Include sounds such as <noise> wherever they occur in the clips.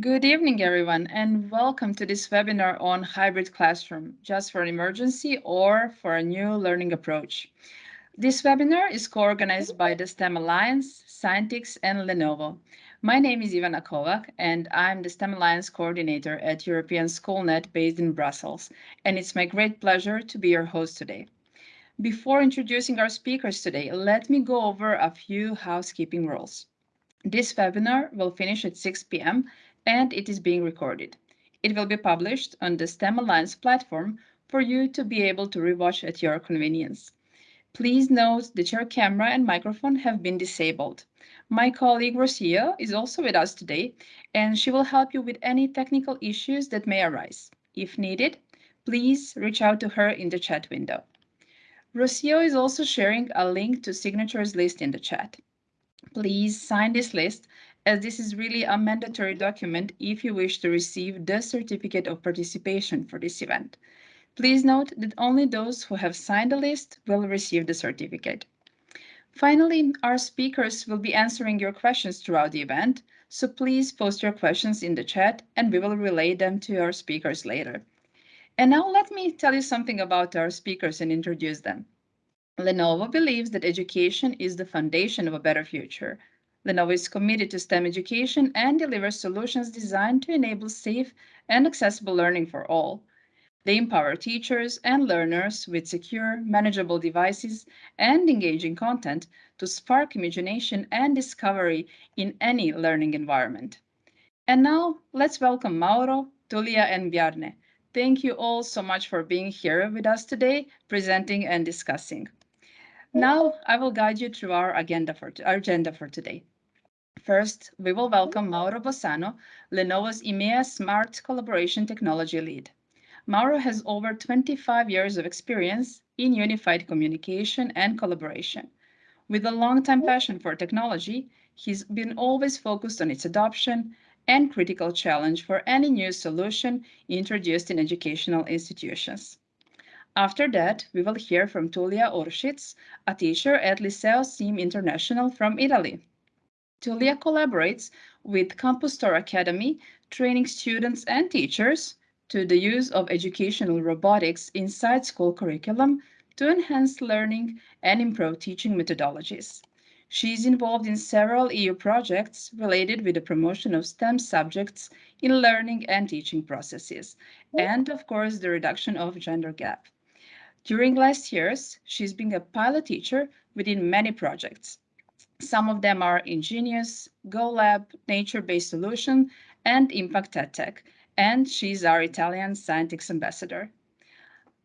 Good evening, everyone, and welcome to this webinar on hybrid classroom, just for an emergency or for a new learning approach. This webinar is co-organized by the STEM Alliance, Scientix, and Lenovo. My name is Ivana Kovac, and I'm the STEM Alliance coordinator at European SchoolNet based in Brussels, and it's my great pleasure to be your host today. Before introducing our speakers today, let me go over a few housekeeping rules. This webinar will finish at 6 p.m. and it is being recorded. It will be published on the STEM Alliance platform for you to be able to rewatch at your convenience. Please note that your camera and microphone have been disabled. My colleague Rocio is also with us today, and she will help you with any technical issues that may arise. If needed, please reach out to her in the chat window. Rocio is also sharing a link to signatures list in the chat. Please sign this list as this is really a mandatory document if you wish to receive the certificate of participation for this event. Please note that only those who have signed the list will receive the certificate. Finally, our speakers will be answering your questions throughout the event, so please post your questions in the chat and we will relay them to our speakers later. And now let me tell you something about our speakers and introduce them. Lenovo believes that education is the foundation of a better future. Lenovo is committed to STEM education and delivers solutions designed to enable safe and accessible learning for all. They empower teachers and learners with secure, manageable devices and engaging content to spark imagination and discovery in any learning environment. And now let's welcome Mauro, Tullia, and Bjarne. Thank you all so much for being here with us today, presenting and discussing. Now I will guide you through our agenda for, our agenda for today. First, we will welcome Mauro Bossano, Lenovo's EMEA Smart Collaboration Technology Lead. Mauro has over 25 years of experience in unified communication and collaboration. With a long-time passion for technology, he's been always focused on its adoption and critical challenge for any new solution introduced in educational institutions. After that, we will hear from Tullia Urschitz, a teacher at Liceo SIM International from Italy. Tulia collaborates with Campustore Academy, training students and teachers to the use of educational robotics inside school curriculum to enhance learning and improve teaching methodologies. She is involved in several EU projects related with the promotion of STEM subjects in learning and teaching processes, and of course, the reduction of gender gap. During last years, she's been a pilot teacher within many projects. Some of them are Ingenious, GoLab, Nature-Based Solution, and Impact EdTech, and she's our Italian Scientix ambassador.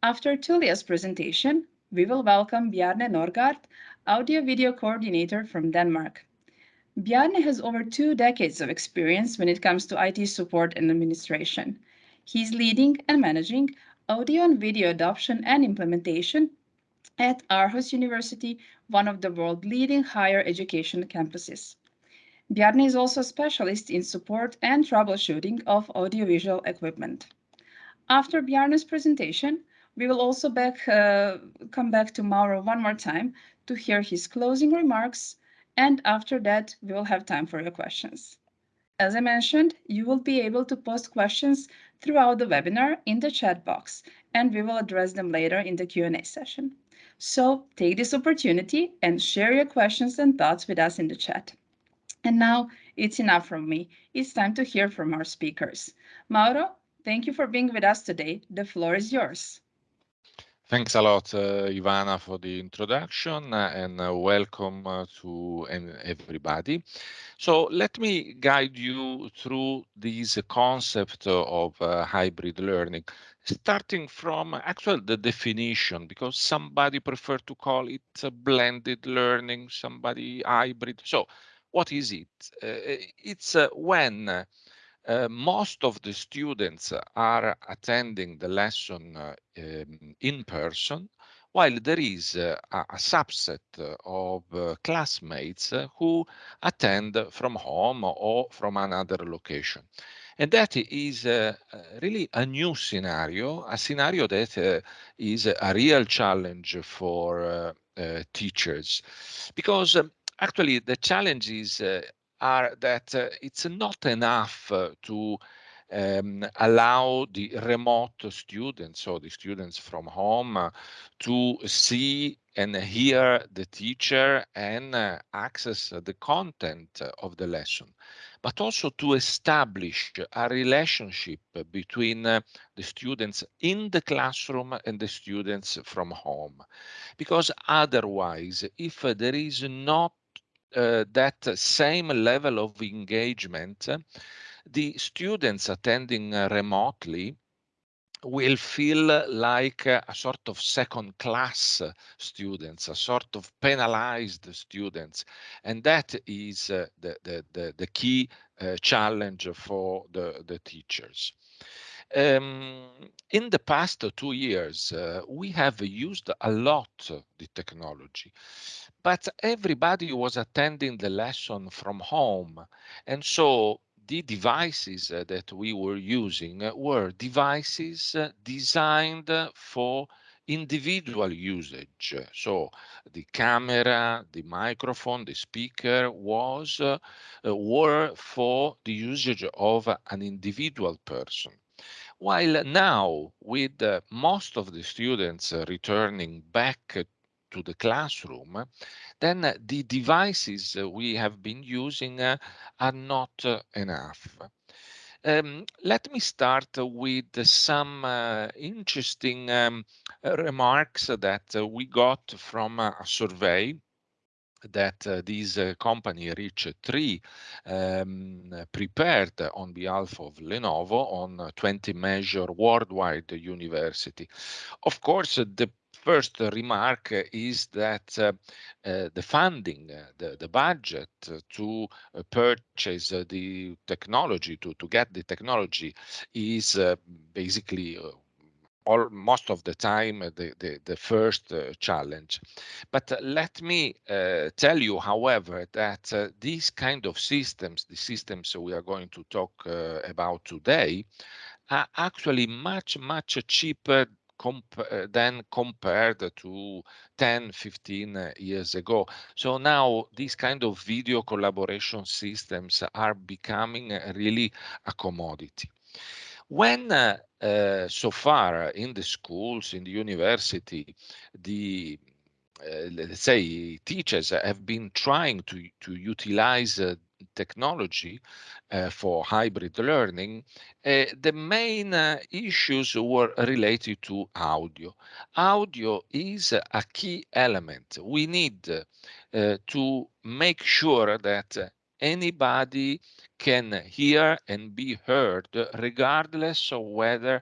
After Tullia's presentation, we will welcome Bjarne Norgard, audio video coordinator from Denmark. Bjarne has over two decades of experience when it comes to IT support and administration. He's leading and managing audio and video adoption and implementation at Aarhus University, one of the world's leading higher education campuses. Bjarne is also a specialist in support and troubleshooting of audiovisual equipment. After Bjarne's presentation, we will also back, uh, come back to Mauro one more time to hear his closing remarks, and after that, we will have time for your questions. As I mentioned, you will be able to post questions throughout the webinar in the chat box, and we will address them later in the Q&A session. So take this opportunity and share your questions and thoughts with us in the chat. And now it's enough from me. It's time to hear from our speakers. Mauro, thank you for being with us today. The floor is yours. Thanks a lot, uh, Ivana, for the introduction uh, and uh, welcome uh, to everybody. So let me guide you through this concept of uh, hybrid learning, starting from actually the definition, because somebody prefer to call it blended learning, somebody hybrid. So what is it? Uh, it's when uh, most of the students are attending the lesson um, in person, while there is a, a subset of uh, classmates who attend from home or from another location. And that is uh, really a new scenario, a scenario that uh, is a real challenge for teachers, because um, actually the challenge is uh, are that it's not enough to um, allow the remote students, so the students from home, uh, to see and hear the teacher and uh, access the content of the lesson, but also to establish a relationship between uh, the students in the classroom and the students from home. Because otherwise, if there is not uh, that same level of engagement, the students attending uh, remotely will feel like a sort of second class students, a sort of penalized students. And that is uh, the, the, the, the, key uh, challenge for the, the teachers. Um, in the past two years, uh, we have used a lot the technology, but everybody was attending the lesson from home. And so the devices uh, that we were using uh, were devices uh, designed for individual usage. So the camera, the microphone, the speaker was uh, were for the usage of an individual person. While now, with uh, most of the students uh, returning back to the classroom, then the devices we have been using are not enough. Um, let me start with some uh, interesting um, remarks that we got from a survey that uh, this uh, company Reach 3 um, prepared on behalf of Lenovo on 20 major worldwide university. Of course, the first remark is that uh, uh, the funding, uh, the, the budget to purchase the technology, to, to get the technology is basically all most of the time the the, the first uh, challenge but uh, let me uh, tell you however that these kind of systems the systems we are going to talk about today are actually much much cheaper comp uh, than compared to 10, 15 uh, years ago. So now these kind of video collaboration systems are becoming really a commodity. When uh, so far in the schools, in the university, the uh, let's say teachers have been trying to to utilize uh, technology for hybrid learning, the main issues were related to audio. Audio is a key element. We need to make sure that anybody can hear and be heard regardless of whether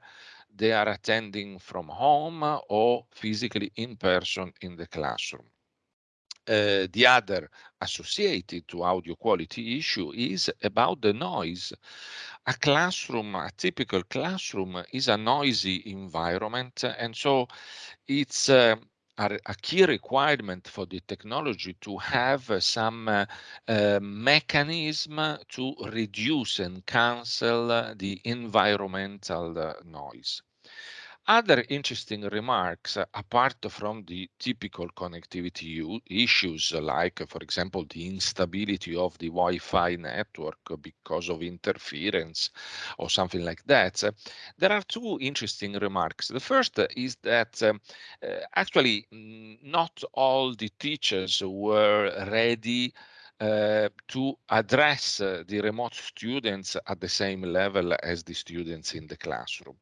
they are attending from home or physically in person in the classroom. Uh, the other associated to audio quality issue is about the noise. A classroom, a typical classroom is a noisy environment. And so it's uh, a, a, key requirement for the technology to have uh, some uh, uh, mechanism to reduce and cancel the environmental noise. Other interesting remarks, apart from the typical connectivity issues, like, for example, the instability of the Wi-Fi network because of interference or something like that, there are two interesting remarks. The first is that um, actually not all the teachers were ready uh, to address uh, the remote students at the same level as the students in the classroom.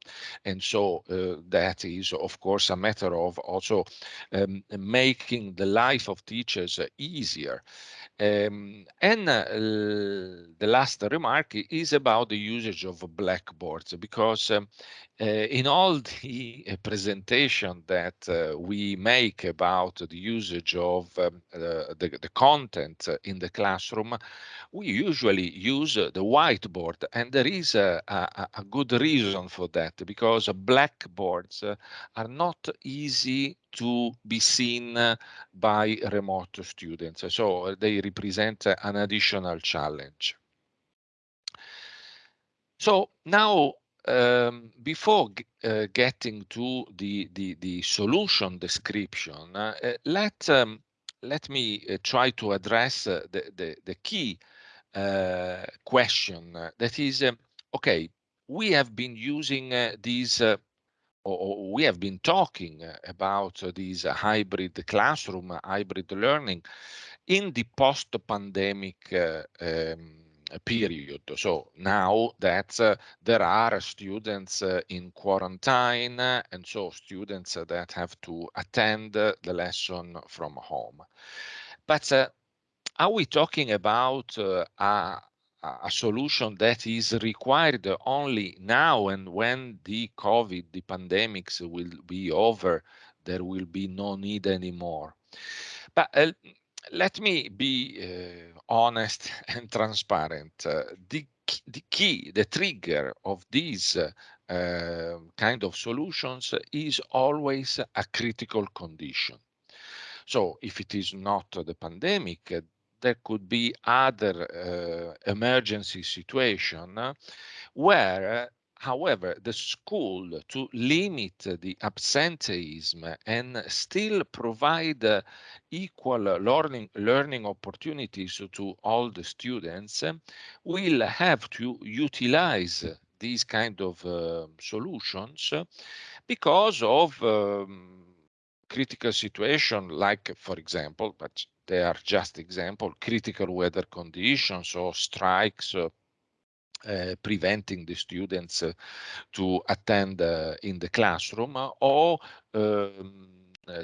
And so uh, that is, of course, a matter of also um, making the life of teachers easier. Um, and the last remark is about the usage of blackboards, because um, in all the uh, presentation that uh, we make about the usage of um, the, the content in the classroom, we usually use the whiteboard, and there is a, a, a good reason for that, because blackboards are not easy to be seen by remote students. So they represent an additional challenge. So now, um, before uh, getting to the, the, the solution description, uh, let, um, let me uh, try to address uh, the, the, the, key uh, question that is, uh, okay, we have been using uh, these uh, or, we have been talking about these hybrid classroom, hybrid learning in the post-pandemic um, period. So now that uh, there are students uh, in quarantine and so students that have to attend the lesson from home. But uh, are we talking about a, a solution that is required only now and when the COVID, the pandemics will be over, there will be no need anymore. But uh, let me be uh, honest <laughs> and transparent. The, the key, the trigger of these uh, kind of solutions is always a critical condition. So if it is not the pandemic, there could be other uh, emergency situation where however the school to limit the absenteeism and still provide uh, equal learning learning opportunities to all the students will have to utilize these kind of uh, solutions because of um, critical situation like for example but they are just example, critical weather conditions or strikes uh, uh, preventing the students uh, to attend uh, in the classroom or um, uh,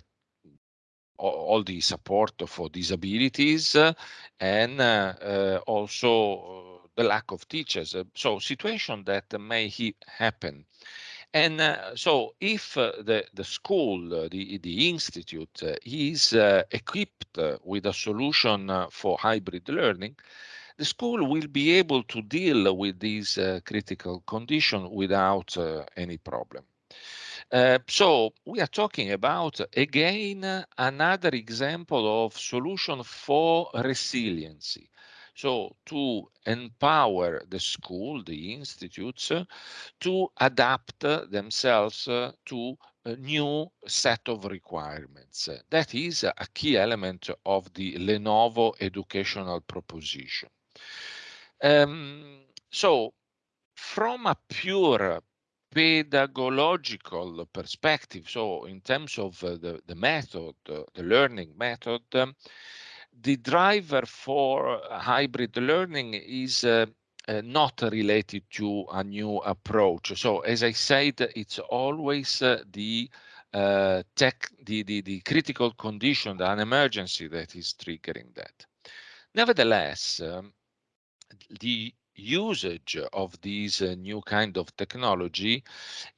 all the support for disabilities and also the lack of teachers. So situation that may happen and uh, so if uh, the, the school, uh, the, the institute is equipped with a solution for hybrid learning, the school will be able to deal with these uh, critical condition without uh, any problem. Uh, so we are talking about, again, another example of solution for resiliency. So to empower the school, the institutes, to adapt themselves to a new set of requirements. That is a key element of the Lenovo educational proposition. Um, so from a pure pedagogical perspective, so in terms of uh, the, the method, uh, the learning method, um, the driver for hybrid learning is uh, uh, not related to a new approach. So as I said, it's always uh, the uh, tech, the, the, the critical condition, an emergency that is triggering that. Nevertheless, um, the usage of these uh, new kind of technology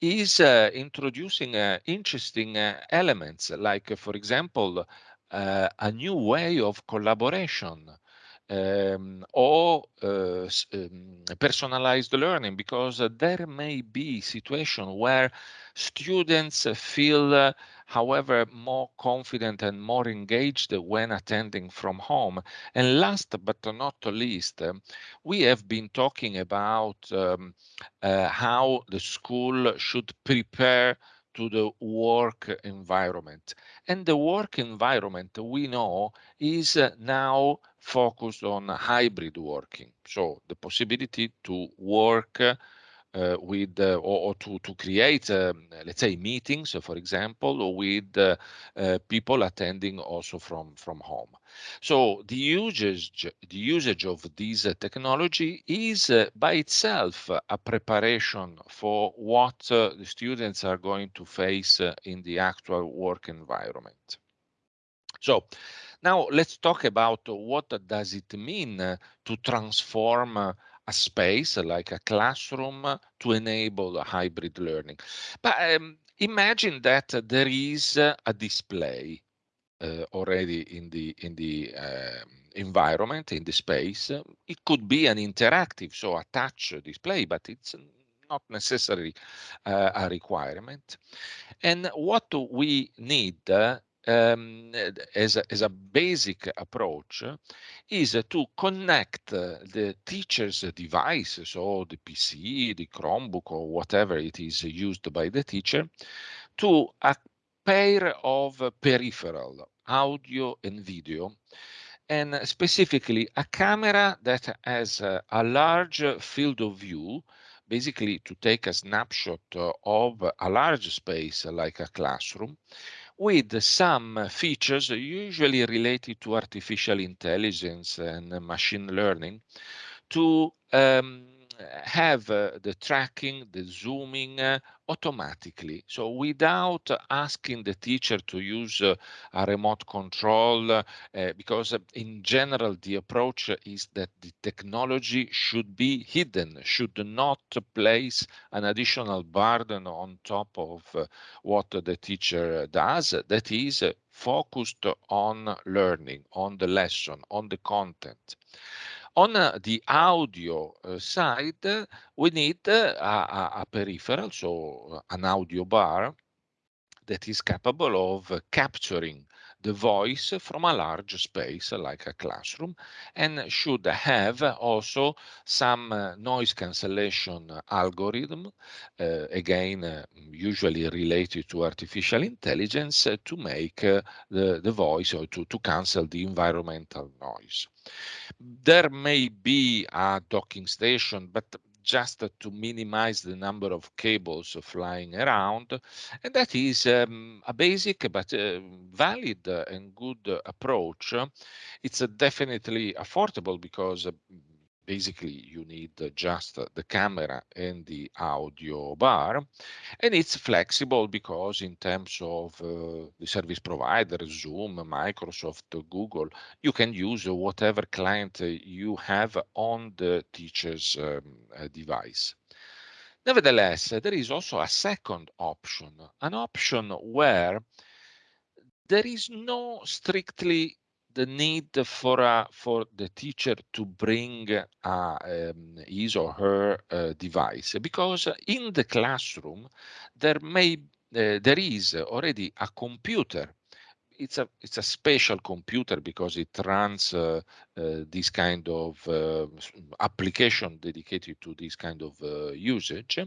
is uh, introducing uh, interesting elements like for example uh, a new way of collaboration um, or uh, um, personalized learning because uh, there may be situation where students feel uh, however more confident and more engaged when attending from home and last but not least um, we have been talking about um, uh, how the school should prepare to the work environment. And the work environment we know is now focused on hybrid working. So the possibility to work uh, with uh, or, or, to to create um, let's say meetings for example with uh, uh, people attending also from from home. So the usage the usage of this uh, technology is uh, by itself a preparation for what the students are going to face in the actual work environment. So now let's talk about what does it mean to transform a space like a classroom to enable hybrid learning. But um, imagine that there is a display uh, already in the in the uh, environment in the space. It could be an interactive, so a touch display, but it's not necessarily uh, a requirement. And what do we need um, as, a, as a basic approach is to connect the teacher's device, so the PC, the Chromebook, or whatever it is used by the teacher, to a pair of peripheral, audio and video, and specifically a camera that has a, a large field of view, basically to take a snapshot of a large space like a classroom, with some features usually related to artificial intelligence and machine learning to um, have uh, the tracking, the zooming uh, automatically. So without asking the teacher to use uh, a remote control, uh, because uh, in general, the approach is that the technology should be hidden, should not place an additional burden on top of uh, what the teacher does. That is focused on learning, on the lesson, on the content. On the audio uh, side, we need a, a, peripheral, so an audio bar that is capable of capturing the voice from a large space like a classroom and should have also some uh, noise cancellation algorithm, uh, again, uh, usually related to artificial intelligence to make the, the voice or to, to cancel the environmental noise. There may be a docking station, but just to minimize the number of cables flying around. And that is um, a basic but uh, valid and good approach. It's uh, definitely affordable because uh, basically you need just the camera and the audio bar and it's flexible because in terms of uh, the service provider zoom microsoft google you can use whatever client you have on the teacher's um, uh, device. Nevertheless there is also a second option an option where there is no strictly the need for a, for the teacher to bring um, his or her uh, device because in the classroom there may uh, there is already a computer it's a it's a special computer because it runs uh, uh, this kind of uh, application dedicated to this kind of uh, usage.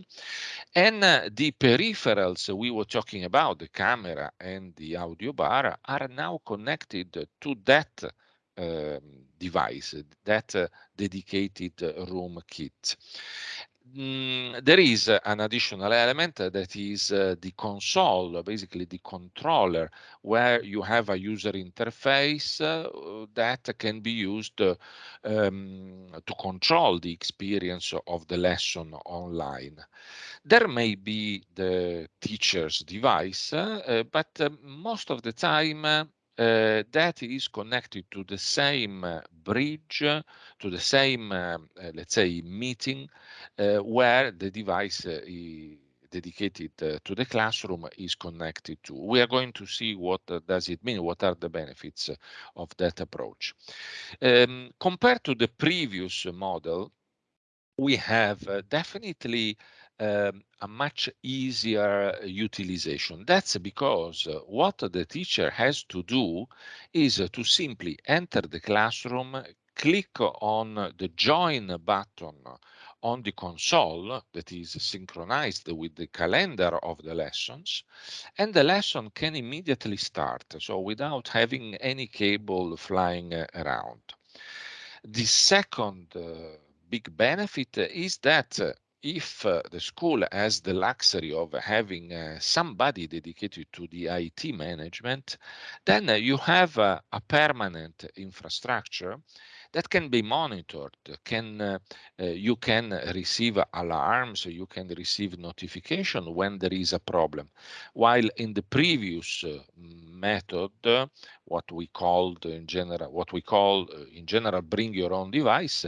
And uh, the peripherals we were talking about the camera and the audio bar are now connected to that um, device that uh, dedicated room kit Mm, there is an additional element that is uh, the console, basically the controller, where you have a user interface uh, that can be used uh, um, to control the experience of the lesson online. There may be the teacher's device, but most of the time uh, that is connected to the same uh, bridge, to the same, uh, let's say, meeting where the device dedicated to the classroom is connected to. We are going to see what does it mean, what are the benefits of that approach. Um, compared to the previous model, we have definitely um, a much easier utilization. That's because what the teacher has to do is to simply enter the classroom, click on the join button on the console that is synchronized with the calendar of the lessons and the lesson can immediately start so without having any cable flying uh, around the second uh, big benefit is that uh, if uh, the school has the luxury of having uh, somebody dedicated to the IT management, then uh, you have a permanent infrastructure that can be monitored. Can uh, uh, you can receive alarms, you can receive notification when there is a problem. While in the previous uh, method, what we called in general, what we call in general, bring your own device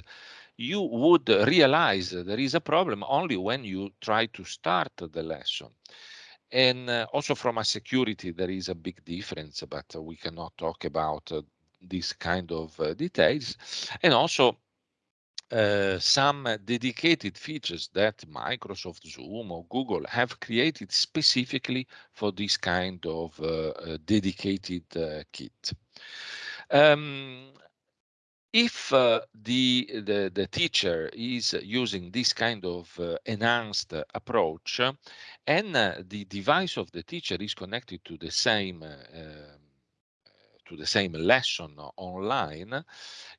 you would realize there is a problem only when you try to start the lesson. And uh, also from a security, there is a big difference, but uh, we cannot talk about uh, this kind of uh, details. And also uh, some dedicated features that Microsoft Zoom or Google have created specifically for this kind of uh, dedicated kit. Um, if uh, the, the, the teacher is using this kind of uh, enhanced approach and uh, the device of the teacher is connected to the same uh, to the same lesson online,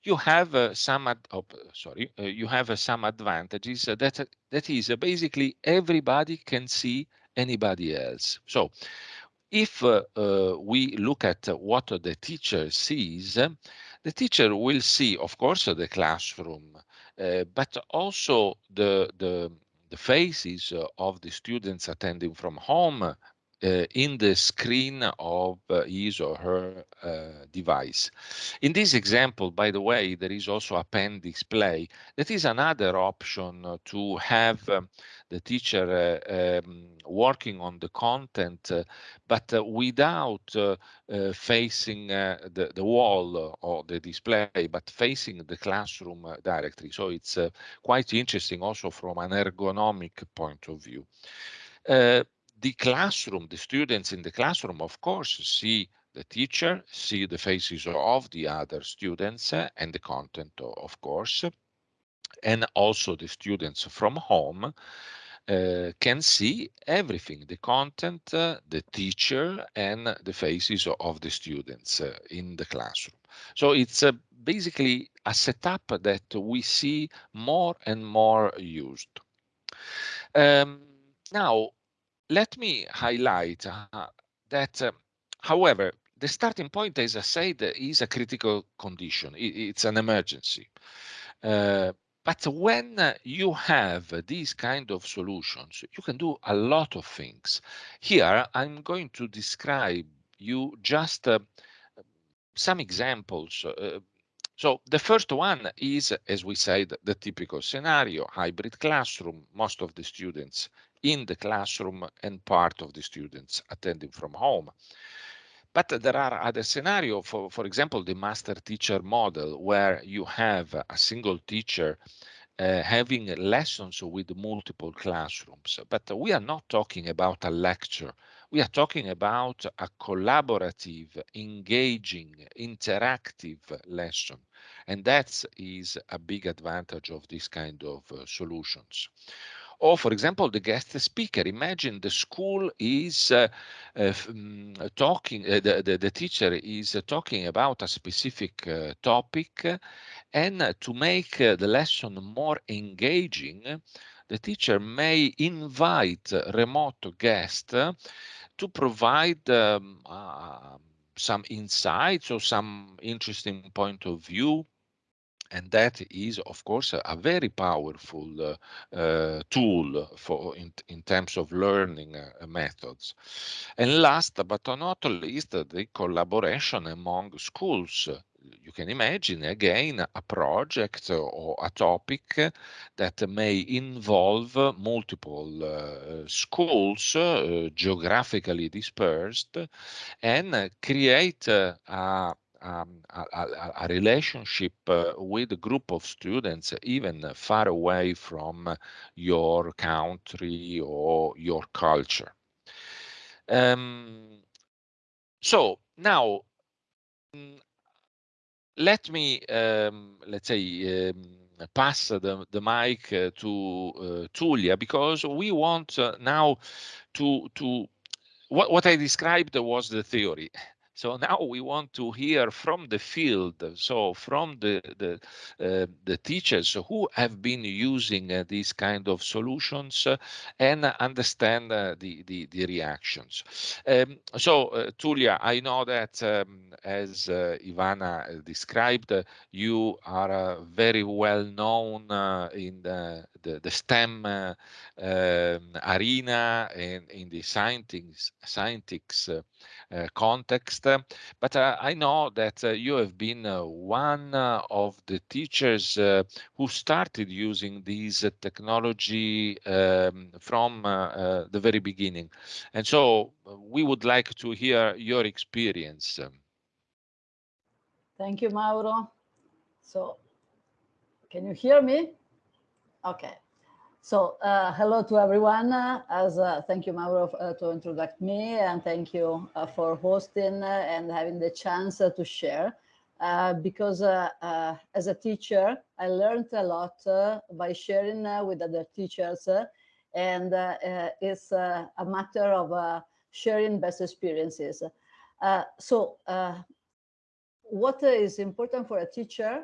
you have uh, some oh, sorry uh, you have some advantages that that is basically everybody can see anybody else. So if we look at what the teacher sees, the teacher will see, of course, the classroom, uh, but also the, the, the faces of the students attending from home uh, in the screen of his or her uh, device. In this example, by the way, there is also a pen display. That is another option to have um, the teacher uh, um, working on the content, uh, but uh, without facing the, the wall or the display, but facing the classroom directly. So it's quite interesting also from an ergonomic point of view. Uh, the classroom, the students in the classroom, of course, see the teacher, see the faces of the other students uh, and the content, of course, and also the students from home uh, can see everything, the content, uh, the teacher, and the faces of the students uh, in the classroom. So it's basically a setup that we see more and more used. Um, now, let me highlight uh, that, however, the starting point, as I said, is a critical condition. It, it's an emergency. Uh, but when you have these kind of solutions, you can do a lot of things. Here, I'm going to describe you just uh, some examples. Uh, so the first one is, as we said, the typical scenario, hybrid classroom, most of the students in the classroom and part of the students attending from home. But there are other scenarios, for, for example, the master teacher model, where you have a single teacher uh, having lessons with multiple classrooms. But we are not talking about a lecture. We are talking about a collaborative, engaging, interactive lesson. And that is a big advantage of this kind of uh, solutions. Or, for example, the guest speaker. Imagine the school is uh, uh, mm, talking, uh, the, the, the, teacher is talking about a specific uh, topic, and to make uh, the lesson more engaging, the teacher may invite remote guests to provide um, uh, some insights or some interesting point of view and that is of course a, very powerful uh, uh, tool for in, in terms of learning uh, methods. And last but not least the collaboration among schools. You can imagine again a project or a topic that may involve multiple uh, schools uh, geographically dispersed and create uh, a um, a, a, relationship uh, with a group of students even far away from your country or your culture. Um, so now mm, let me um, let's say um, pass the, the mic uh, to uh, Tullia because we want uh, now to to what, what I described was the theory so now we want to hear from the field, so from the the, uh, the teachers who have been using uh, these kind of solutions uh, and understand uh, the, the, the reactions. Um, so uh, Tullia, I know that um, as uh, Ivana described, you are very well known in the, the, the STEM um, arena and in the scientific, scientific context but uh, I know that uh, you have been uh, one of the teachers who started using these technology um, from the very beginning. And so we would like to hear your experience. Thank you, Mauro. So can you hear me? Okay. So uh, hello to everyone. Uh, as uh, thank you, Mauro, uh, to introduce me, and thank you uh, for hosting uh, and having the chance uh, to share. Uh, because uh, as a teacher, I learned a lot by sharing with other teachers, and it's a matter of sharing best experiences. so what is important for a teacher,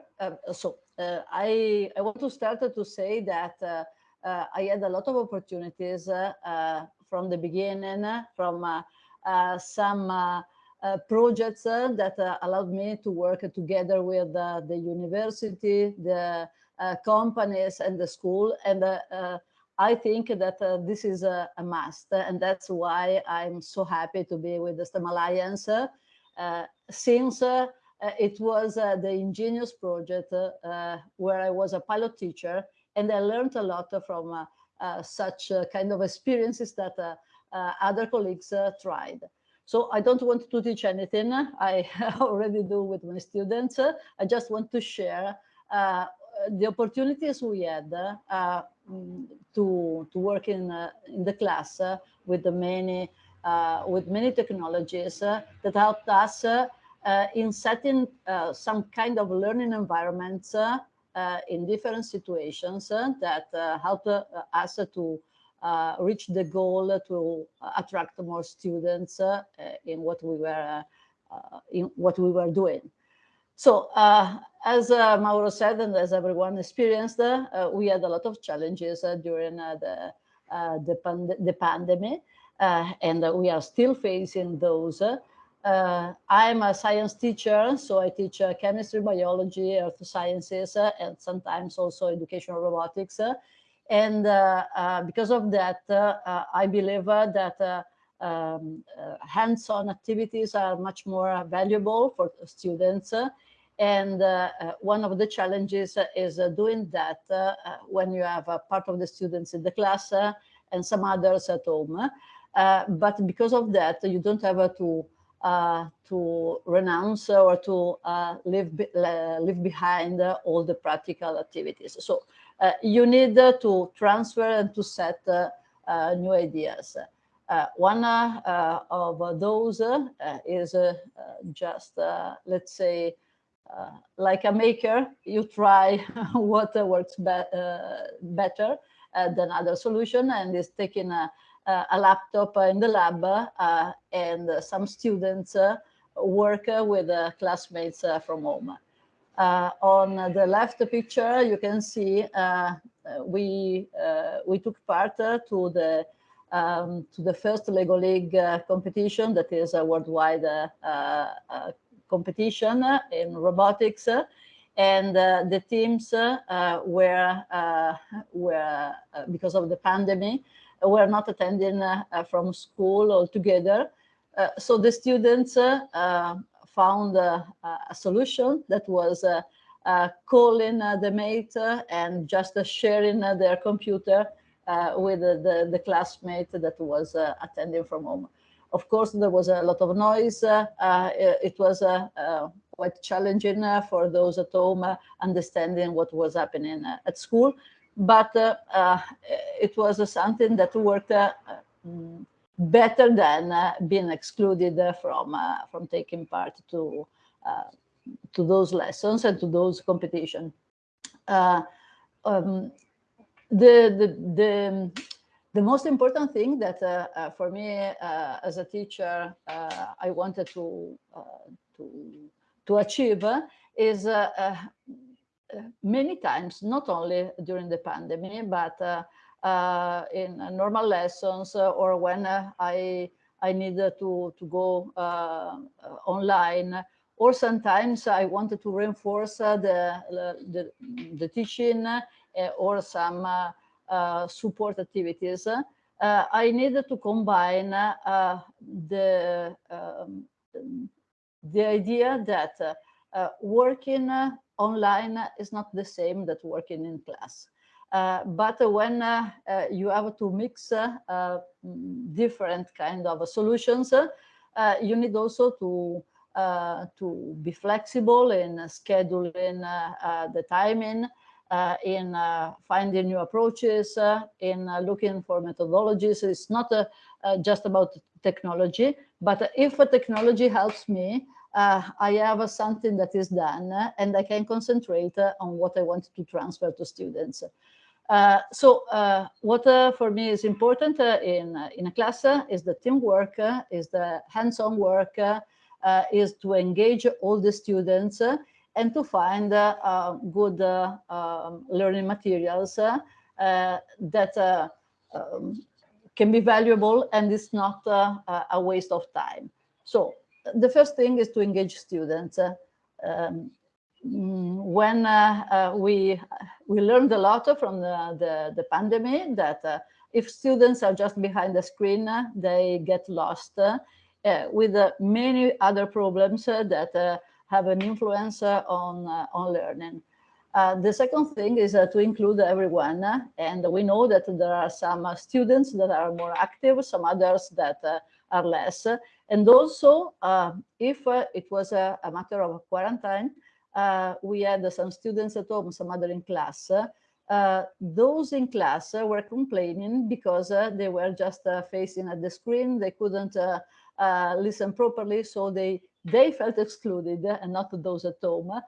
so I, I want to start to say that Uh, I had a lot of opportunities uh, uh, from the beginning, from some projects that allowed me to work together with the university, the companies and the school. And I think that uh, this is a, a, must, and that's why I'm so happy to be with the STEM Alliance, uh, since uh, it was the Ingenious project where I was a pilot teacher, and I learned a lot from uh, uh, such uh, kind of experiences that other colleagues tried. So I don't want to teach anything. I <laughs> already do with my students. I just want to share uh, the opportunities we had uh, mm, to to work in uh, in the class uh, with the many uh, with many technologies that helped us in setting some kind of learning environments Uh, in different situations uh, that uh, helped us to uh, reach the goal to attract more students uh, in what we were uh, in what we were doing. So as Mauro said, and as everyone experienced, we had a lot of challenges during the the, pand the pandemic, and we are still facing those. Uh, I'm a science teacher, so I teach uh, chemistry, biology, earth sciences, uh, and sometimes also educational robotics. Uh, and uh, uh, because of that, uh, uh I believe uh, that um, hands-on activities are much more valuable for students. And one of the challenges is doing that when you have a part of the students in the class and some others at home. but because of that, you don't have to uh, to renounce or to uh, leave, be, uh, leave behind all the practical activities. So uh, you need to transfer and to set uh, uh, new ideas. one of those is just, let's say, like a maker, you try <laughs> what works be better than other solution and is taking a, a laptop in the lab uh, and some students uh, work with classmates from home. Uh, on the left picture, you can see uh, we uh, we took part to the um, to the first Lego League competition that is a worldwide competition in robotics and uh, the teams uh, were uh, were because of the pandemic were not attending uh, uh, from school altogether. Uh, so the students found a, solution that was uh, uh, calling the mate and just sharing their computer with the, the classmate that was attending from home. Of course, there was a lot of noise. it was quite challenging for those at home understanding what was happening at school but uh, uh, it was something that worked uh, mm, better than uh, being excluded from uh, from taking part to uh, to those lessons and to those competition. Um, the, the the the most important thing that for me as a teacher I wanted to to to achieve is many times, not only during the pandemic, but uh, in normal lessons uh, or when uh, I I needed to to go online or sometimes I wanted to reinforce the, the, the teaching or some support activities. I needed to combine the um, the idea that uh, working online is not the same that working in class. Uh, but when uh, uh, you have to mix different kind of solutions, you need also to to be flexible in scheduling the timing, uh, in uh, finding new approaches, uh, in looking for methodologies. It's not just about technology, but if a technology helps me, Uh, I have something that is done and I can concentrate on what I want to transfer to students. Uh, so uh, what uh, for me is important uh, in, uh, in a class is the teamwork, is the hands-on work, is to engage all the students and to find good um, learning materials that um, can be valuable and it's not a waste of time. So the first thing is to engage students. Um, when uh, uh, we we learned a lot from the the, the pandemic that uh, if students are just behind the screen, they get lost with many other problems that have an influence on on learning. Uh, the second thing is uh, to include everyone. and we know that there are some uh, students that are more active, some others that are less. And also, um, if uh, it was a, a, matter of quarantine, uh, we had some students at home, some other in class. Uh, those in class were complaining because they were just facing at the screen. They couldn't listen properly, so they they felt excluded and not those at home. Uh,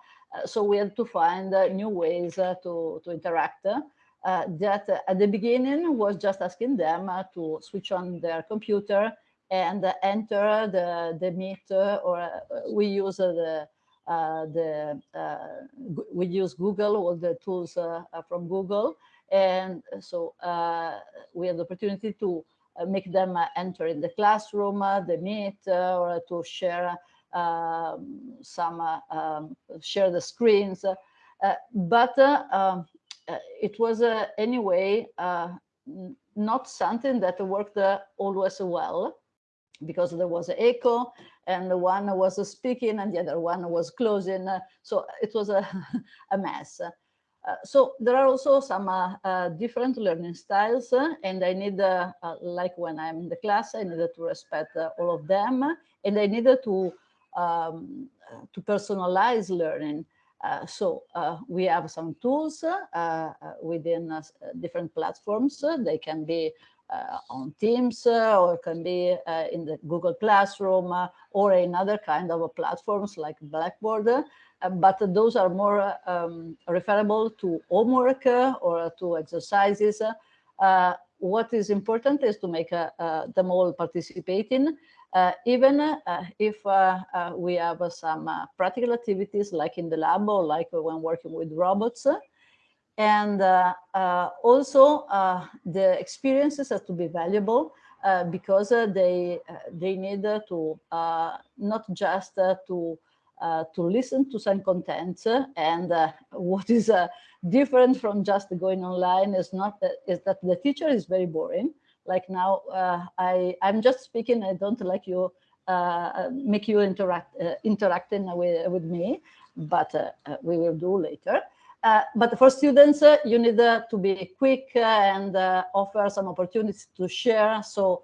so we had to find uh, new ways uh, to, to interact. that at the beginning was just asking them to switch on their computer and enter the, the Meet or we use the uh, the uh, we use Google, all the tools uh, from Google. And so we have the opportunity to make them enter in the classroom, the Meet, or to share um, some uh, um, share the screens, uh, but uh, um, it was anyway not something that worked always well because there was an echo and the one was speaking and the other one was closing. so it was a, <laughs> a mess. Uh, so there are also some uh, uh, different learning styles and I need, like when I'm in the class, I needed to respect all of them and I needed to um, to personalize learning. Uh, so uh, we have some tools uh, within different platforms. They can be Uh, on Teams uh, or can be uh, in the Google Classroom or in other kind of platforms like Blackboard. but those are more um, referable to homework or to exercises. what is important is to make them all participating uh, even uh, if uh, we have some practical activities like in the lab or like when working with robots. And also the experiences have to be valuable uh, because uh, they uh, they need to not just to to listen to some content and <laughs> what is different from just going online is not that, is that the teacher is very boring like now uh, I, I'm just speaking, I don't like you, uh, make you interact, uh, interacting with, with me, but uh, uh, we will do later. Uh, but for students, uh, you need uh, to be quick uh, and offer some opportunities to share. So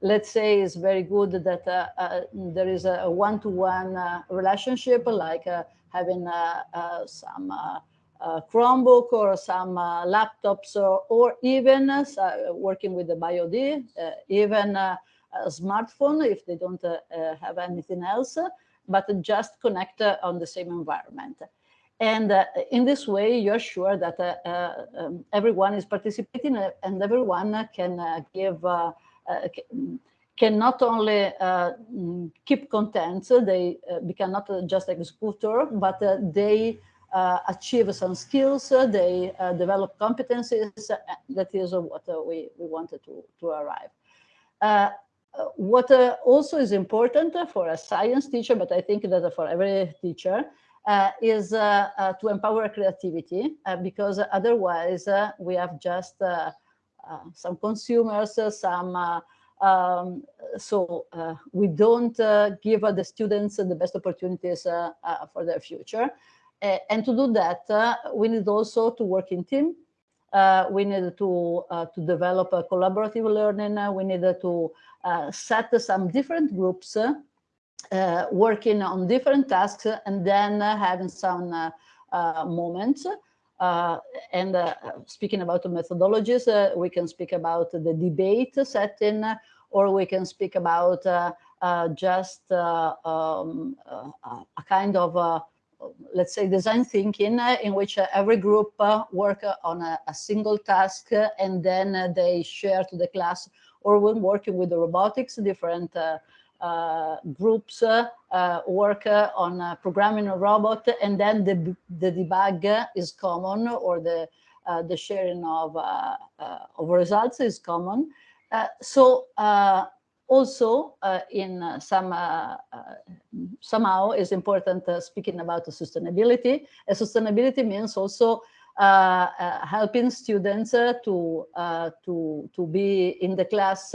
let's say it's very good that there is a one-to-one -one, relationship, like having some uh, Chromebook or some uh, laptops or, or even uh, working with the BYOD, uh, even uh, a smartphone if they don't uh, have anything else, but just connect on the same environment. And uh, in this way, you're sure that uh, uh, um, everyone is participating and everyone can give, can not only mm, keep contents, they become not just executor, but they uh, achieve some skills, uh, they uh, develop competencies. that is what we, we wanted to, to arrive. what also is important for a science teacher, but I think that for every teacher, uh, Uh, is uh, uh, to empower creativity uh, because otherwise uh, we have just some consumers, some um, so we don't give the students the best opportunities for their future. Uh, and to do that, uh, we need also to work in team. Uh, we need to to develop a collaborative learning. we need to set some different groups working on different tasks and then having some moments. Uh, and uh, speaking about the methodologies, uh, we can speak about the debate setting, or we can speak about just um, a kind of let's say, design thinking uh, in which uh, every group uh, work on a, a, single task and then they share to the class or when working with the robotics, different Uh, groups uh, work uh, on programming a robot and then the, the debug is common or the, the sharing of, of results is common. so also in some somehow is important speaking about sustainability. And sustainability means also uh, uh, helping students uh, to to to be in the class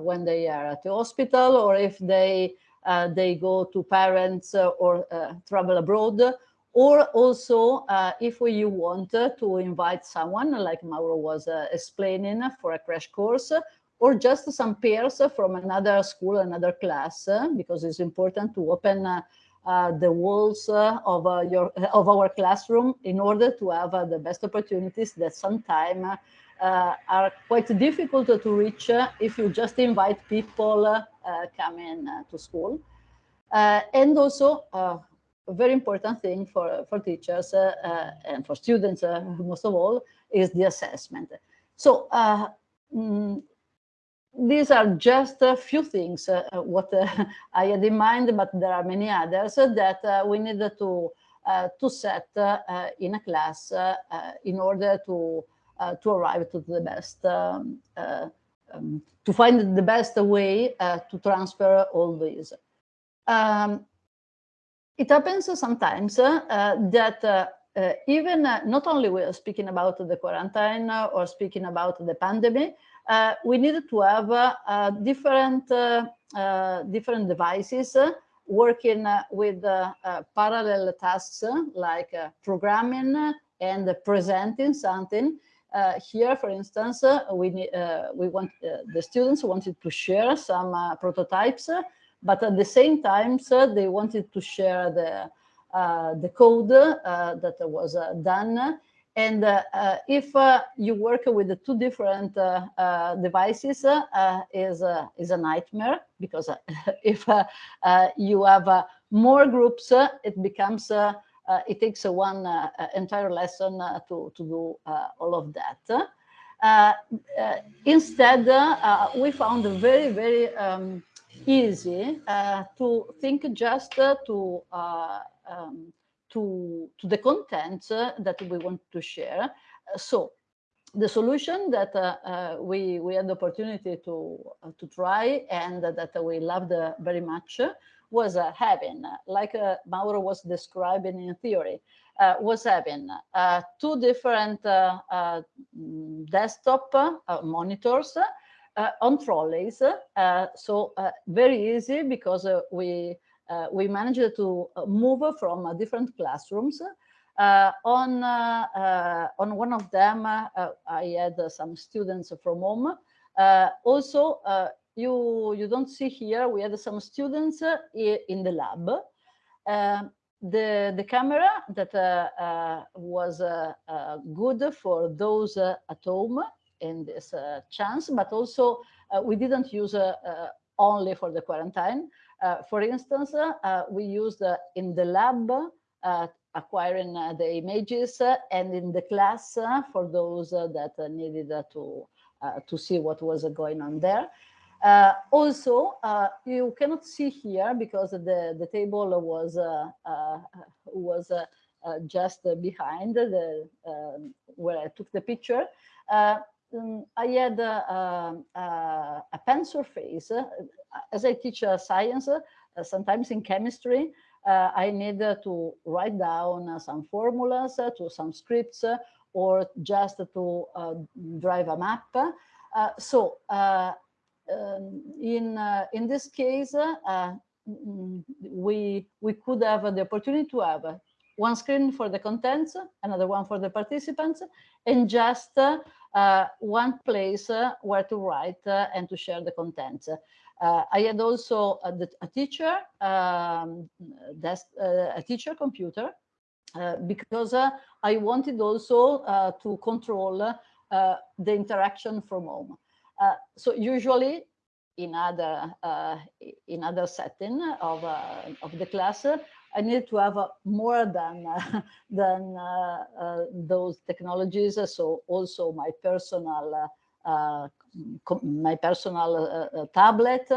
when they are at the hospital or if they they go to parents or travel abroad or also uh, if you want to invite someone like Mauro was uh, explaining for a crash course or just some peers from another school, another class, because it's important to open uh, the walls uh, of uh, your of our classroom in order to have the best opportunities that sometimes are quite difficult to reach if you just invite people coming to school. and also, a very important thing for, for teachers and for students, <laughs> most of all, is the assessment. So mm, these are just a few things uh, uh what uh, <laughs> I had in mind, but there are many others that uh, we need to uh, to set uh, in a class in order to Uh, to arrive to the best um, uh, um, to find the best way uh, to transfer all these. Um, it happens sometimes that even not only we are speaking about the quarantine or speaking about the pandemic, uh, we needed to have uh, different uh, different devices working with parallel tasks like programming and presenting something. Uh, here, for instance, uh, we uh, we want the students wanted to share some prototypes, but at the same time, they wanted to share the uh, the code uh, that was uh, done. And uh, uh, if uh, you work with the two different devices, is is a nightmare because <laughs> if you have more groups, it becomes it takes one entire lesson to to do all of that. Uh, uh, instead, uh, we found very, very um, easy to think just to um, to, to the content uh, that we want to share. so the solution that uh, uh, we we had the opportunity to uh, to try and that we loved uh, very much was uh, having, like Mauro was describing in theory, uh, was having uh, two different uh, mm, desktop monitors on trolleys. so very easy because we uh, we managed to uh, move from uh, different classrooms. on on one of them, I had some students from home. also, you you don't see here we had some students uh, in the lab uh, the the camera that uh, uh, was uh, uh good for those at home in this chance but also we didn't use only for the quarantine uh, for instance, uh, we used uh, in the lab acquiring the images and in the class for those that needed to to see what was going on there. Uh, also, uh, you cannot see here because the, the table was uh, was just behind the um, where I took the picture. Um, I had a pen surface as I teach uh, science, uh, sometimes in chemistry, uh, I need to write down some formulas to some scripts or just to drive a map. so um, in in this case, mm, we we could have the opportunity to have one screen for the contents, another one for the participants, and just uh, one place uh, where to write uh, and to share the contents. Uh, I had also a, a teacher, um, uh, a teacher computer, uh, because I wanted also to control the interaction from home. So usually in other in other setting of of the class, I need to have uh, more than uh, <laughs> than uh, those technologies. So also my personal my personal tablet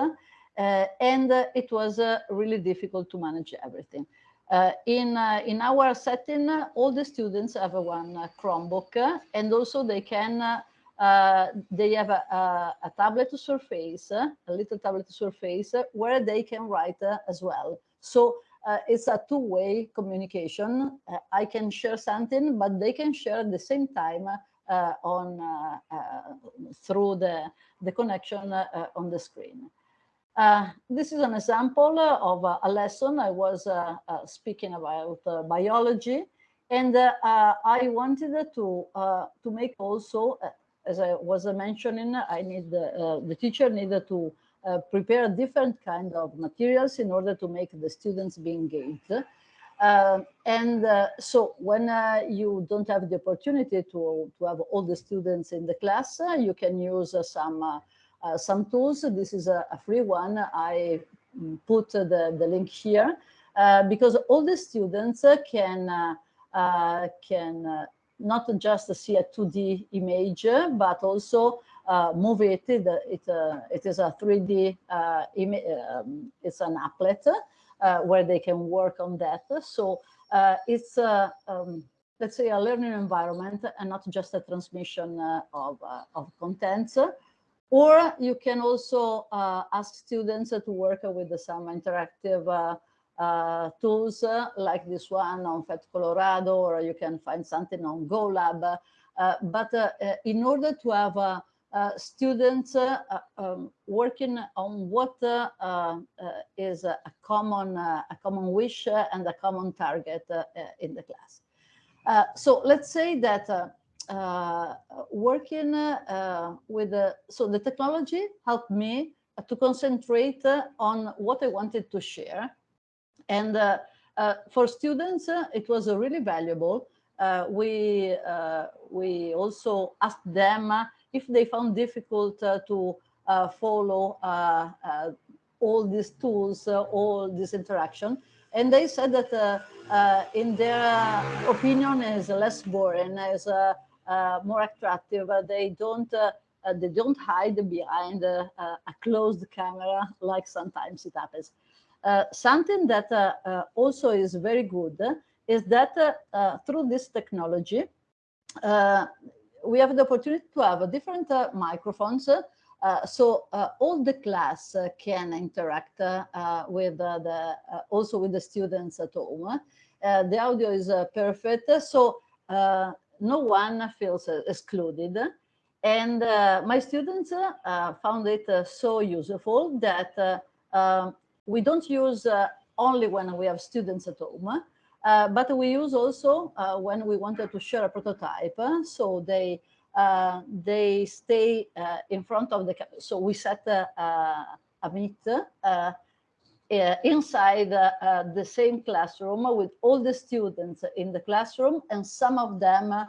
and it was really difficult to manage everything. Uh, in, uh, in our setting, all the students have one uh, Chromebook and also they can, they have a, a, a, tablet surface, a little tablet surface where they can write as well. So it's a two-way communication. I can share something, but they can share at the same time on through the, the connection on the screen. Uh, this is an example of uh, a lesson I was uh, uh speaking about uh, biology, and uh, I wanted to to make also, as I was mentioning, I need the uh, teacher needed to uh, prepare different kind of materials in order to make the students be engaged. Uh, and so when you don't have the opportunity to, to have all the students in the class, you can use some uh, some tools. This is a, a, free one. I mm, put the, the link here uh, because all the students can uh, can not just see a 2D image, but also uh, move it. It, uh, it is a 3D, uh, um, it's an applet where they can work on that. So it's, um, let's say, a learning environment and not just a transmission of, of contents. Or you can also uh, ask students to work with some interactive uh, uh, tools like this one on PhET Colorado, or you can find something on GoLab. but in order to have uh, students uh, um, working on what uh, is a common a common wish and a common target in the class. so let's say that uh, working uh, with so the technology helped me to concentrate on what I wanted to share. And uh, for students, it was really valuable. we, we also asked them if they found difficult to follow all these tools, all this interaction. And they said that uh, uh, in their opinion is less boring, is uh, uh, more attractive. Uh, they don't uh, they don't hide behind a closed camera like sometimes it happens. Uh, something that uh, uh, also is very good is that through this technology, we have the opportunity to have different microphones uh, so uh, all the class uh, can interact with the also with the students at home. the audio is perfect, so no one feels excluded. And uh, my students uh, found it uh, so useful that um, we don't use only when we have students at home, uh, but we use also uh, when we wanted to share a prototype. So they uh, they stay in front of the, so we set a meet uh, inside uh, uh, the same classroom with all the students in the classroom and some of them uh,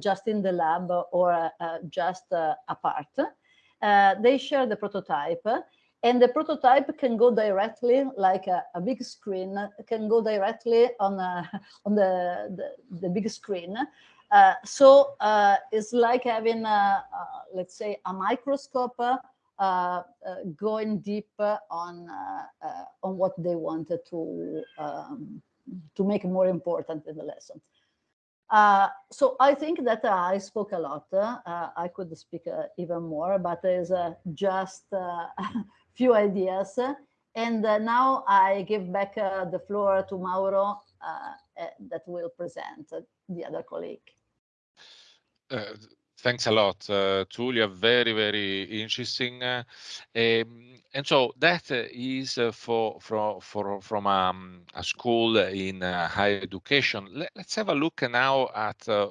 just in the lab or uh, just apart. they share the prototype and the prototype can go directly like a, a big screen can go directly on <laughs> on the, the, the big screen uh, so uh, it's like having a, let's say a microscope uh, uh, going deep on uh, on what they wanted to um, to make more important in the lesson. Uh, so I think that uh, I spoke a lot. Uh, I could speak even more, but there's just a <laughs> few ideas. And now I give back the floor to Mauro that will present the other colleague. Thanks a lot, uh, Tullia. Very, very interesting. Uh, um, and so that is uh, for, for, for, from um, a school in uh, higher education. Let, us have a look now at uh,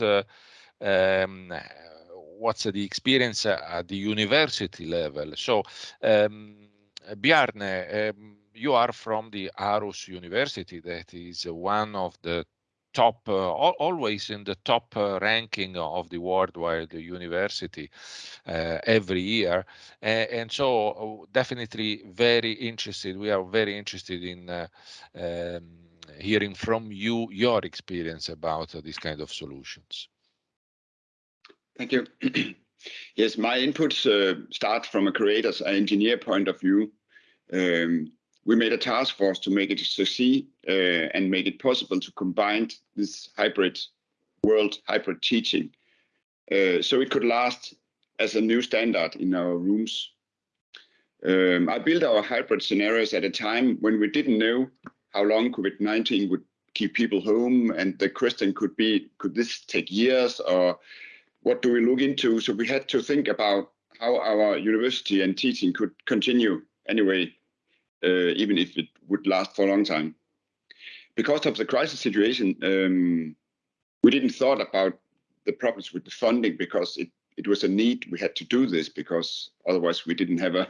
uh, um, what's the experience at the university level. So, um, Bjarne, um, you are from the Aarhus University, that is one of the top, uh, always in the top uh, ranking of the worldwide university uh, every year. and so definitely very interested, we are very interested in um, hearing from you your experience about uh, these kind of solutions. Thank you. <clears throat> yes, my inputs uh, start from a creator's engineer point of view. um, we made a task force to make it succeed uh, and make it possible to combine this hybrid world, hybrid teaching, uh, so it could last as a new standard in our rooms. Um, I built our hybrid scenarios at a time when we didn't know how long COVID-19 would keep people home, and the question could be, could this take years, or what do we look into? So we had to think about how our university and teaching could continue anyway, uh, even if it would last for a long time. Because of the crisis situation, um, we didn't thought about the problems with the funding because it it was a need we had to do this because otherwise we didn't have a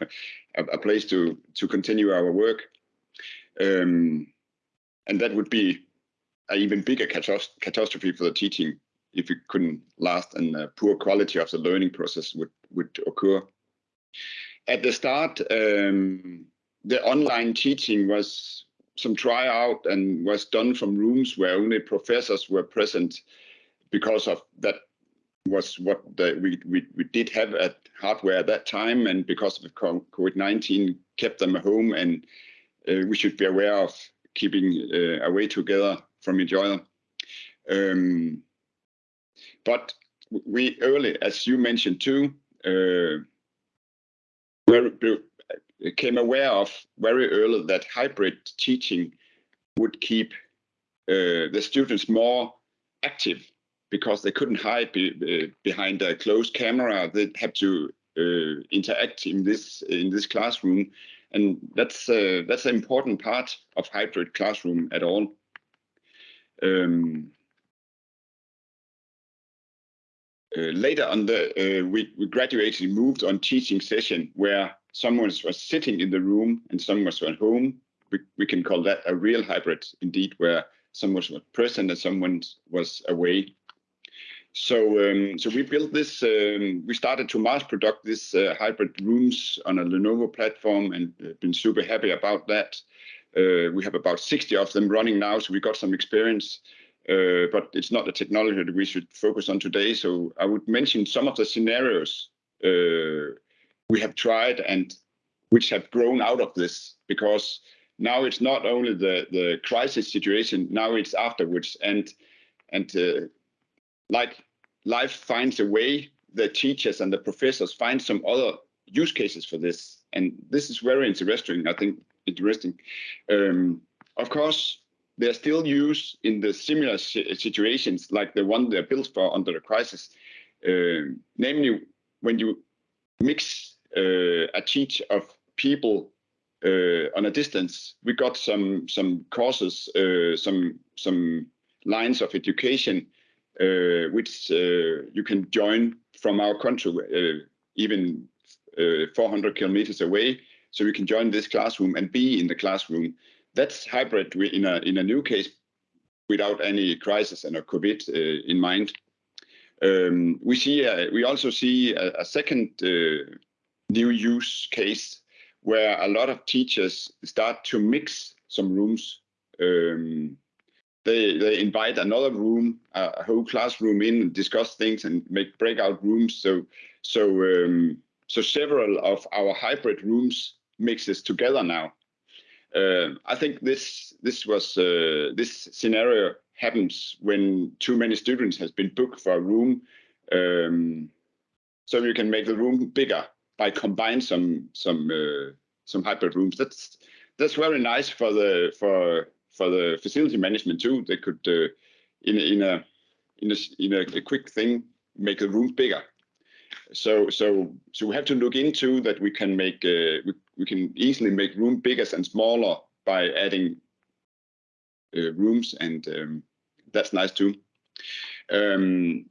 a, place to to continue our work um, and that would be an even bigger catastrophe for the teaching if it couldn't last and uh, poor quality of the learning process would would occur at the start um, the online teaching was some tryout and was done from rooms where only professors were present because of that was what the, we, we, we did have at hardware at that time and because of COVID-19 kept them at home and uh, we should be aware of keeping uh, away together from each other. Um, but we early, as you mentioned too, uh, came aware of very early that hybrid teaching would keep uh, the students more active because they couldn't hide be, uh, behind a closed camera. They had to uh, interact in this in this classroom, and that's uh, that's an important part of hybrid classroom at all. Um, later on the uh, we, we graduated moved on teaching session where someone was sitting in the room and someone was at home. We, we can call that a real hybrid indeed, where someone was present and someone was away. So, um, so we built this. Um, we started to mass product this uh, hybrid rooms on a Lenovo platform, and uh, been super happy about that. Uh, we have about 60 of them running now, so we got some experience. Uh, but it's not the technology that we should focus on today. So I would mention some of the scenarios uh, we have tried and which have grown out of this, because now it's not only the the crisis situation. Now it's afterwards, and and uh, like life finds a way, the teachers and the professors find some other use cases for this. And this is very interesting, I think, interesting. Um, of course, they're still used in the similar situations like the one they're built for under the crisis. Uh, namely, when you mix uh, a teach of people uh, on a distance, we got some some courses, uh, some some lines of education uh, which uh, you can join from our country, even 400 kilometers away. So you can join this classroom and be in the classroom. That's hybrid in a in a new case without any crisis and a COVID uh, in mind. Um, we see uh, we also see a, a second uh, new use case where a lot of teachers start to mix some rooms. Um, they they invite another room, uh, a whole classroom in, discuss things and make breakout rooms. So so um, so several of our hybrid rooms mixes together now. Uh, I think this this was uh, this scenario happens when too many students has been booked for a room. Um, so you can make the room bigger by combine some some uh, some hybrid rooms. That's that's very nice for the for for the facility management too. They could in in a in a in a, quick thing make the rooms bigger. So so so we have to look into that. We can make uh, we, we can easily make room bigger and smaller by adding uh, rooms, and um, that's nice too. Um,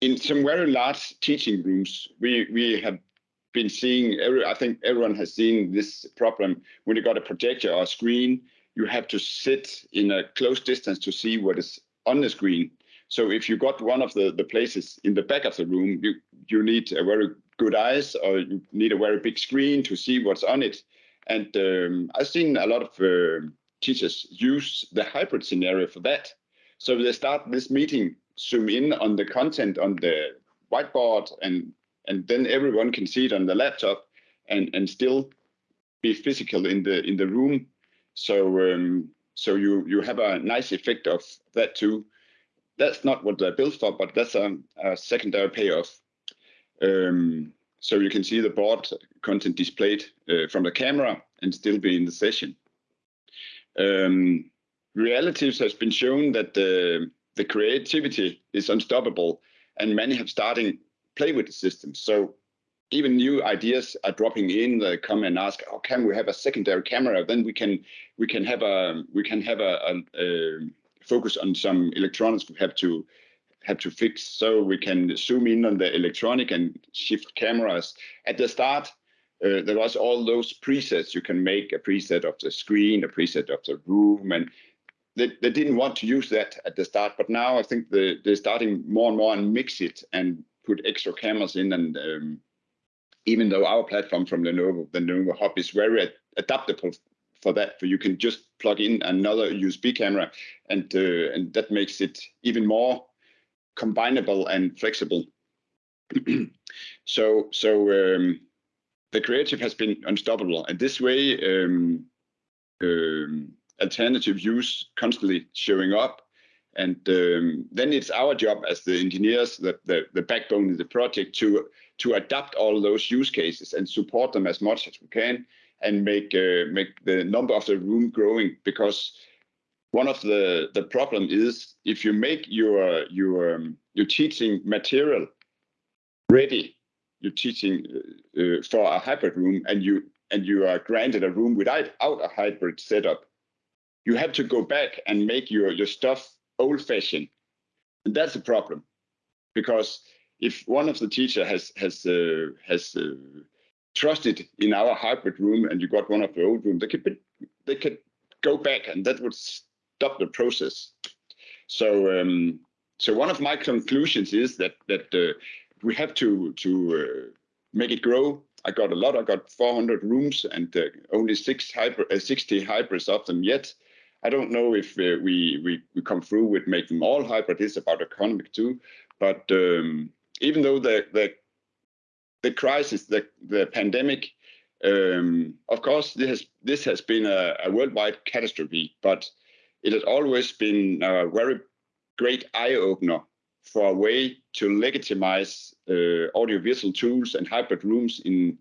in some very large teaching rooms, we we have been seeing every. I think everyone has seen this problem when you got a projector or a screen you have to sit in a close distance to see what is on the screen. So if you got one of the, the places in the back of the room, you, you need a very good eyes or you need a very big screen to see what's on it. And um, I've seen a lot of uh, teachers use the hybrid scenario for that. So they start this meeting, zoom in on the content on the whiteboard, and and then everyone can see it on the laptop and, and still be physical in the in the room. So um, so you you have a nice effect of that too. That's not what they're built for, but that's a, a secondary payoff. Um, so you can see the board content displayed uh, from the camera and still be in the session. Um, realities has been shown that the, the creativity is unstoppable and many have starting play with the system. So even new ideas are dropping in. They come and ask, "Oh, can we have a secondary camera? Then we can we can have a we can have a, a, a focus on some electronics we have to have to fix. So we can zoom in on the electronic and shift cameras. At the start, uh, there was all those presets. You can make a preset of the screen, a preset of the room, and they, they didn't want to use that at the start. But now I think they, they're starting more and more and mix it and put extra cameras in. And um, even though our platform from Lenovo, the Lenovo Hub, is very ad adaptable for that, for you can just plug in another USB camera, and uh, and that makes it even more combinable and flexible. <clears throat> so so um, the creative has been unstoppable, and this way um, um, alternative use constantly showing up. And um, then it's our job as the engineers, the, the, the backbone of the project, to to adapt all those use cases and support them as much as we can, and make uh, make the number of the room growing. Because one of the the problem is if you make your your um, your teaching material ready, you're teaching uh, uh, for a hybrid room, and you and you are granted a room without out a hybrid setup, you have to go back and make your, your stuff old fashioned. And that's a problem because if one of the teacher has has uh, has uh, trusted in our hybrid room and you got one of the old room, they could they could go back and that would the process. So um, so one of my conclusions is that that uh, we have to to uh, make it grow. I got a lot. I got 400 rooms and uh, only six hybrid, uh, 60 hybrids of them yet. I don't know if uh, we, we, we come through with making them all hybrid. It's about economic too. But um, even though the the the crisis, the the pandemic, um, of course, this has this has been a, a, worldwide catastrophe. But it has always been a very great eye opener for a way to legitimize uh, audiovisual tools and hybrid rooms in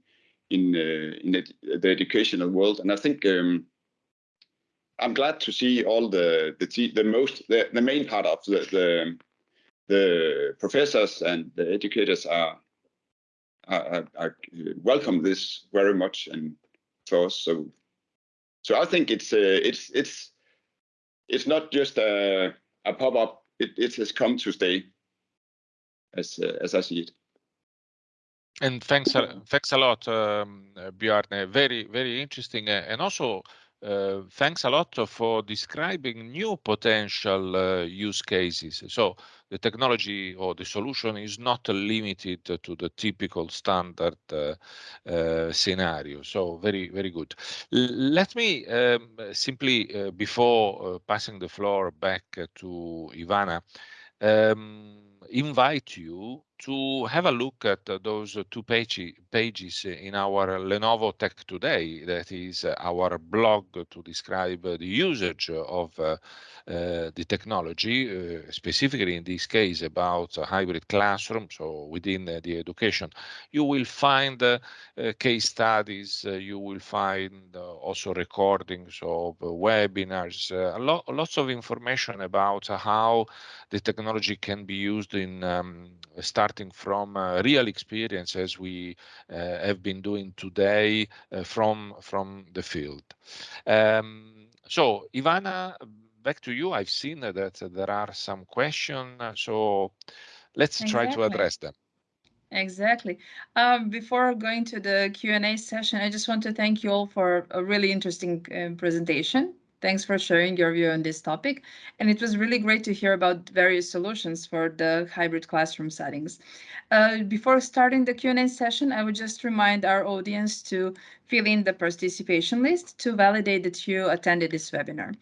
in uh, in the, the, educational world. And I think. Um, I'm glad to see all the the the most the, the main part of the, the the professors and the educators are, are welcome this very much and us. So so I think it's uh, it's it's it's not just a a pop up. It it has come to stay, as uh, as I see it. And thanks thanks a lot, um, Bjarne. Very very interesting uh, and also uh, thanks a lot for describing new potential uh, use cases. So the technology or the solution is not limited to the typical standard uh, uh scenario. So very, very good. Let me um, simply, uh, before passing the floor back to Ivana, um, invite you to have a look at uh, those uh, two page, pages in our Lenovo Tech Today, that is uh, our blog to describe the usage of uh, uh, the technology, uh, specifically in this case about hybrid classroom, so within the education. You will find case studies, you will find also recordings of webinars, lo lots of information about how the technology can be used in um, starting from uh, real experience as we uh, have been doing today uh, from from the field. Um, so Ivana, back to you. I've seen that there are some questions, so let's exactly. try to address them. Exactly. Um, before going to the Q&A session, I just want to thank you all for a really interesting uh, presentation. Thanks for sharing your view on this topic. And it was really great to hear about various solutions for the hybrid classroom settings. Uh, before starting the Q&A session, I would just remind our audience to fill in the participation list to validate that you attended this webinar.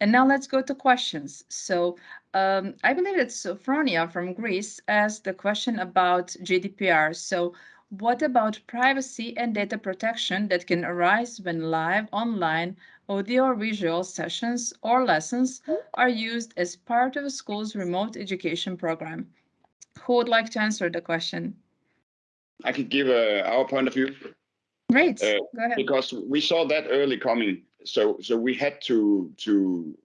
And now let's go to questions. So um, I believe it's Sophronia from Greece asked the question about GDPR. So what about privacy and data protection that can arise when live online audio or visual sessions or lessons are used as part of a school's remote education program? Who would like to answer the question? I could give uh, our point of view. Great, Uh, go ahead. because we saw that early coming. So so we had to to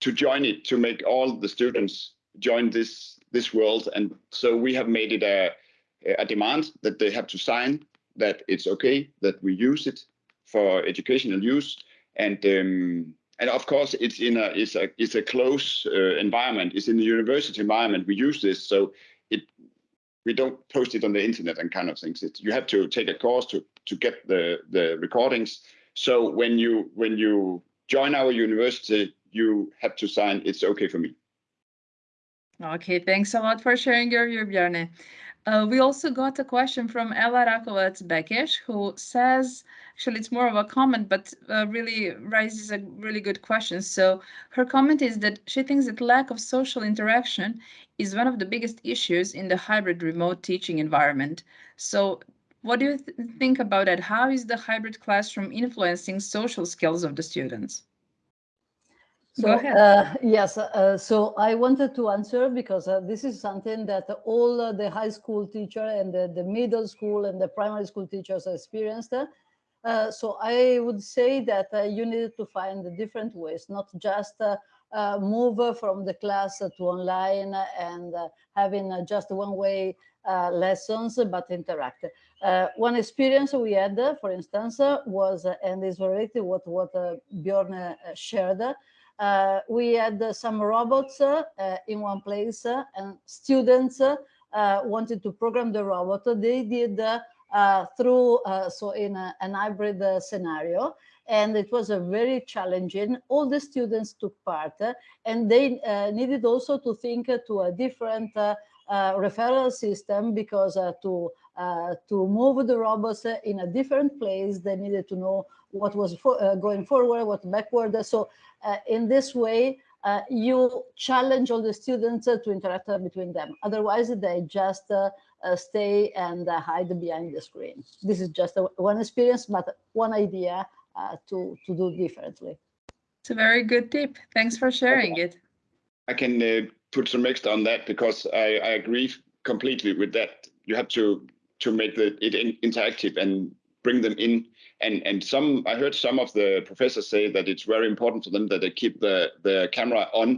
to join it to make all the students join this this world, and so we have made it a a demand that they have to sign that it's okay that we use it for educational use, and um, and of course it's in a it's a it's a close uh, environment. It's in the university environment. We use this, so it we don't post it on the internet and kind of things. It, you have to take a course to to get the the recordings. So when you when you join our university, you have to sign. It's okay for me. Okay, thanks a lot for sharing your view, Bjarne. Uh, we also got a question from Ella Rakovac Bekesh, who says, actually it's more of a comment, but uh, really raises a really good question. So her comment is that she thinks that lack of social interaction is one of the biggest issues in the hybrid remote teaching environment. So what do you th think about that? How is the hybrid classroom influencing social skills of the students? So, Go ahead. uh, yes, uh, so I wanted to answer because uh, this is something that all uh, the high school teacher and the, the middle school and the primary school teachers experienced. Uh, so I would say that uh, you need to find different ways, not just uh, uh, move from the class to online and uh, having uh, just one-way uh, lessons, but interact. Uh, one experience we had, uh, for instance, uh, was, uh, and is related what what uh, Bjorn uh, shared, uh, we had uh, some robots uh, uh, in one place uh, and students uh, uh, wanted to program the robot. They did uh, uh, through, uh, so in a, an hybrid uh, scenario, and it was a very challenging. All the students took part uh, and they uh, needed also to think uh, to a different uh, uh, referral system because uh, to uh, to move the robots uh, in a different place, they needed to know what was for, uh, going forward, what backward. So uh, in this way, uh, you challenge all the students uh, to interact uh, between them. Otherwise, they just uh, uh, stay and uh, hide behind the screen. This is just a, one experience, but one idea uh, to, to do differently. It's a very good tip. Thanks for sharing it. I can uh, put some extra on that because I, I agree completely with that. You have to to make the it in, interactive and bring them in. And and some I heard some of the professors say that it's very important for them that they keep the the camera on.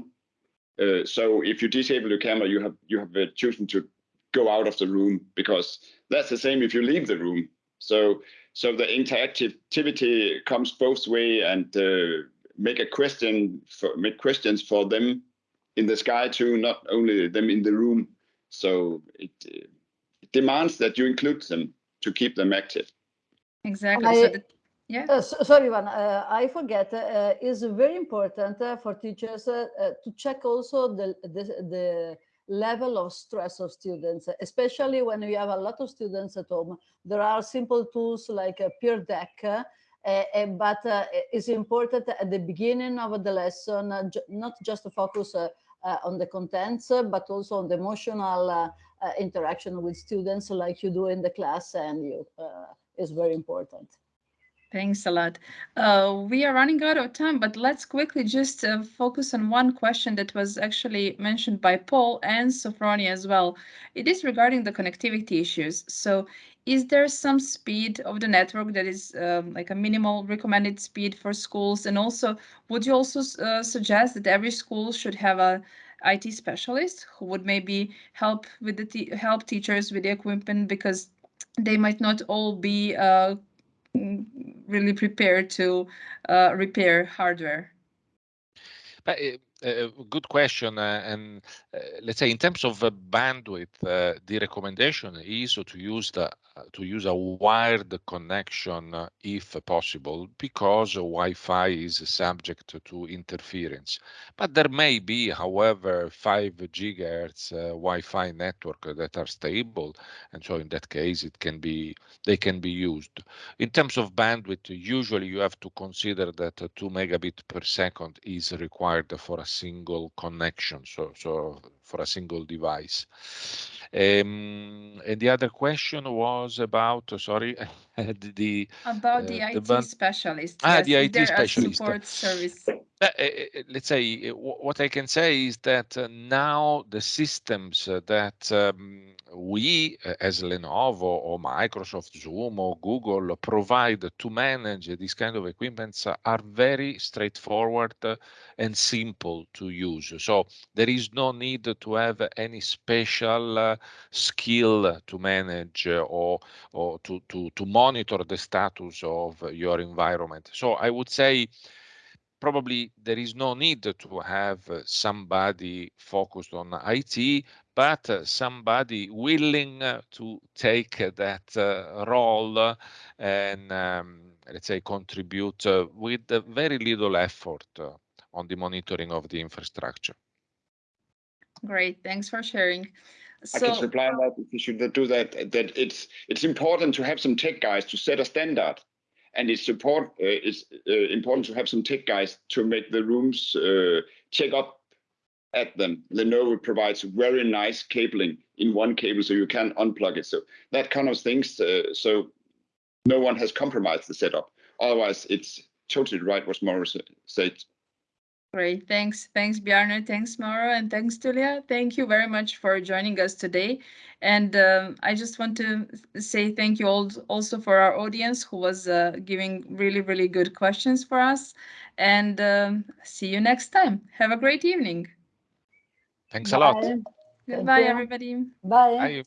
Uh, so if you disable your camera, you have you have uh, chosen to go out of the room because that's the same if you leave the room. So so the interactivity comes both way and uh, make a question for make questions for them in the sky too, not only them in the room. So it, uh, it demands that you include them to keep them active. Exactly. I- so that, yeah. Uh, so, sorry, Ivan, uh, I forget, uh, is very important uh, for teachers uh, uh, to check also the, the, the level of stress of students, especially when we have a lot of students at home. There are simple tools like a Pear Deck, uh, uh, but uh, it's important at the beginning of the lesson, uh, not just to focus uh, uh, on the contents, but also on the emotional uh, uh, interaction with students like you do in the class and you uh, is very important. Thanks a lot. Uh, we are running out of time, but let's quickly just uh, focus on one question that was actually mentioned by Paul and Sophronia as well. It is regarding the connectivity issues. So is there some speed of the network that is um, like a minimal recommended speed for schools? And also, would you also uh, suggest that every school should have a IT specialist who would maybe help with the help teachers with the equipment because they might not all be uh, really prepared to uh, repair hardware? But, uh, uh, good question. Uh, and uh, let's say in terms of bandwidth, the recommendation is to use the to use a wired connection if possible, because Wi-Fi is subject to interference. But there may be, however, 5 gigahertz Wi-Fi network that are stable, and so in that case, it can be they can be used. In terms of bandwidth, usually you have to consider that uh, 2 megabit per second is required for a single connection, so so for a single device. Um, and the other question was about, sorry, <laughs> the About Uh, the the IT specialist. Ah, yes, the IT specialist. support service. Uh, uh, uh, let's say uh, what I can say is that uh, now the systems uh, that um, we uh, as Lenovo or Microsoft Zoom or Google provide to manage these kind of equipments are very straightforward uh, and simple to use. So there is no need to have any special uh, skill to manage uh, or or to, to to monitor the status of your environment. So I would say probably there is no need to have somebody focused on IT, but somebody willing to take that uh, role and um, let's say contribute uh, with very little effort uh, on the monitoring of the infrastructure. Great, thanks for sharing. I can So, reply that if you should do that. That it's it's important to have some tech guys to set a standard, and it's support. Uh, it's uh, important to have some tech guys to make the rooms uh, check up at them. Lenovo provides very nice cabling in one cable, so you can unplug it. So that kind of things. Uh, so no one has compromised the setup. Otherwise, it's totally right what Morris said. Great, thanks, thanks Bjarne, thanks Mauro, and thanks Tullia. Thank you very much for joining us today. And um, I just want to say thank you all also for our audience who was uh, giving really, really good questions for us. And um, see you next time. Have a great evening. Thanks a lot. Goodbye, you. everybody. Bye. Bye.